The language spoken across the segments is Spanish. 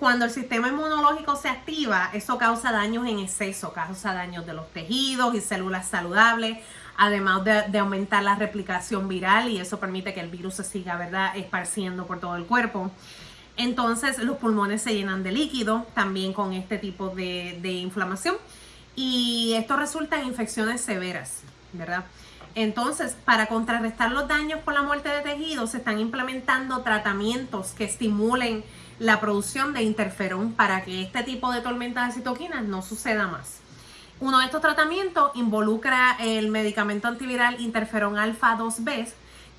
Cuando el sistema inmunológico se activa, eso causa daños en exceso, causa daños de los tejidos y células saludables, además de, aumentar la replicación viral y eso permite que el virus se siga, ¿verdad?, esparciendo por todo el cuerpo. Entonces los pulmones se llenan de líquido también con este tipo de, de inflamación y esto resulta en infecciones severas, ¿verdad? Entonces, para contrarrestar los daños por la muerte de tejidos, se están implementando tratamientos que estimulen la producción de interferón para que este tipo de tormenta de citoquinas no suceda más. Uno de estos tratamientos involucra el medicamento antiviral interferón alfa 2B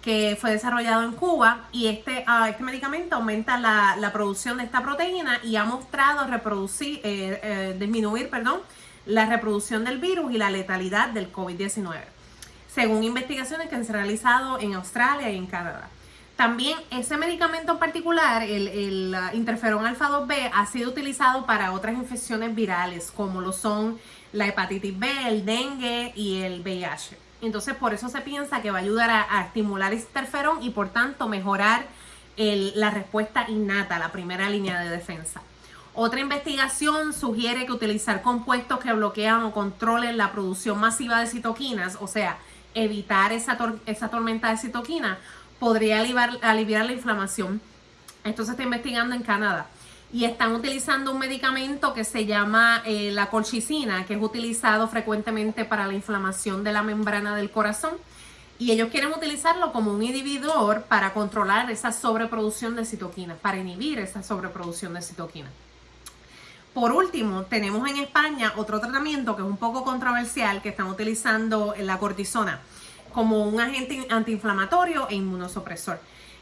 que fue desarrollado en Cuba y este, ah, este medicamento aumenta la, producción de esta proteína y ha mostrado reproducir, eh, eh, disminuir perdón, la reproducción del virus y la letalidad del COVID-19, según investigaciones que se han realizado en Australia y en Canadá. También ese medicamento en particular, el, interferón alfa 2B, ha sido utilizado para otras infecciones virales, como lo son la hepatitis B, el dengue y el VIH. Entonces, por eso se piensa que va a ayudar a, estimular ese interferón y por tanto mejorar la respuesta innata, la primera línea de defensa. Otra investigación sugiere que utilizar compuestos que bloquean o controlen la producción masiva de citoquinas, o sea, evitar esa, tormenta de citoquinas, podría aliviar, la inflamación. Esto se está investigando en Canadá. Y están utilizando un medicamento que se llama eh, la colchicina, que es utilizado frecuentemente para la inflamación de la membrana del corazón. Y ellos quieren utilizarlo como un inhibidor para controlar esa sobreproducción de citoquinas, para inhibir esa sobreproducción de citoquinas. Por último, tenemos en España otro tratamiento que es un poco controversial, que están utilizando la cortisona como un agente antiinflamatorio e inmunosupresor.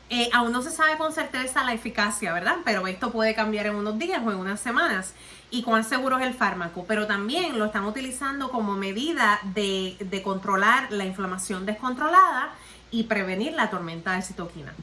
Eh, aún no se sabe con certeza la eficacia, ¿verdad? Pero esto puede cambiar en unos días o en unas semanas. Y cuán seguro es el fármaco. Pero también lo están utilizando como medida de, de controlar la inflamación descontrolada y prevenir la tormenta de citoquina.